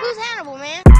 Who's Hannibal, man?